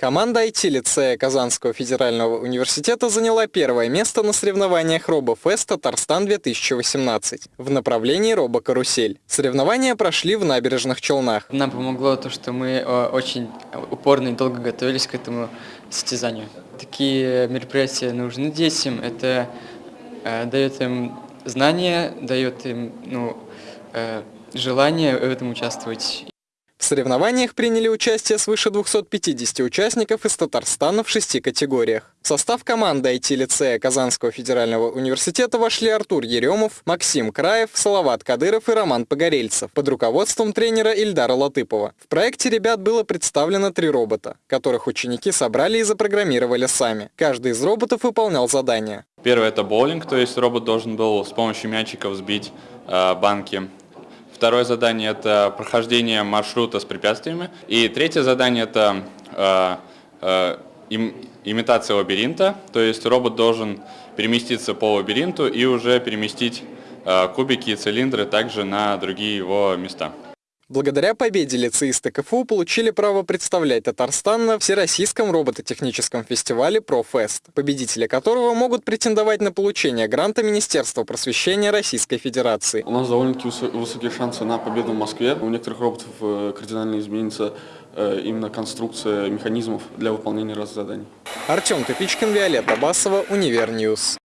Команда IT-лицея Казанского федерального университета заняла первое место на соревнованиях RoboFest Татарстан-2018 в направлении робокарусель. Соревнования прошли в набережных Челнах. Нам помогло то, что мы э, очень упорно и долго готовились к этому состязанию. Такие мероприятия нужны детям, это э, дает им знания, дает им ну, э, желание в этом участвовать. В соревнованиях приняли участие свыше 250 участников из Татарстана в шести категориях. В состав команды IT-лицея Казанского федерального университета вошли Артур Еремов, Максим Краев, Салават Кадыров и Роман Погорельцев под руководством тренера Ильдара Латыпова. В проекте ребят было представлено три робота, которых ученики собрали и запрограммировали сами. Каждый из роботов выполнял задания. Первое это боулинг, то есть робот должен был с помощью мячиков сбить э, банки Второе задание – это прохождение маршрута с препятствиями. И третье задание – это э, э, им, имитация лабиринта, то есть робот должен переместиться по лабиринту и уже переместить э, кубики и цилиндры также на другие его места. Благодаря победе лицеисты КФУ получили право представлять Татарстан на Всероссийском робототехническом фестивале «Профест», победители которого могут претендовать на получение гранта Министерства просвещения Российской Федерации. У нас довольно-таки высокие шансы на победу в Москве. У некоторых роботов э, кардинально изменится э, именно конструкция механизмов для выполнения разных заданий. Артем Топичкин, Виолетта Басова, Univer News.